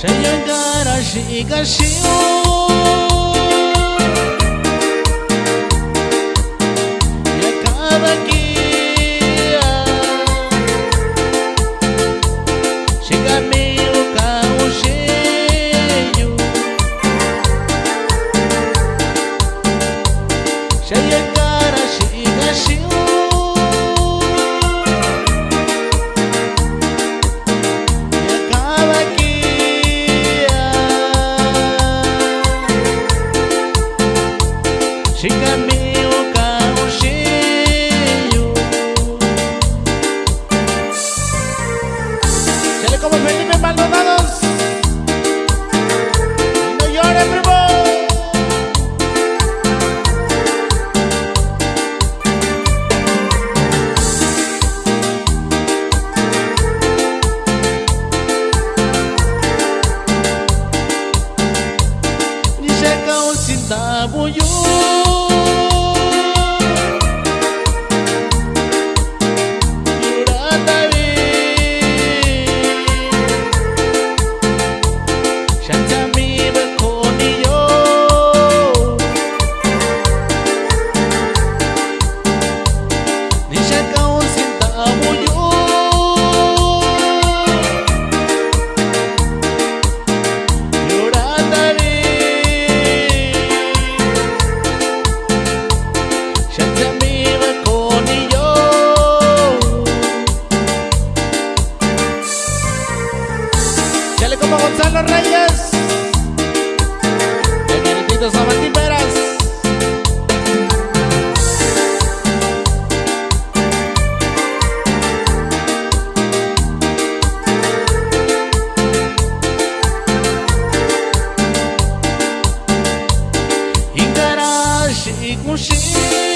这样哥俩是一个心 yo. Guillermo Gonzalo Reyes. Benedictito Sabatí Peras. Ingarashi Kushi.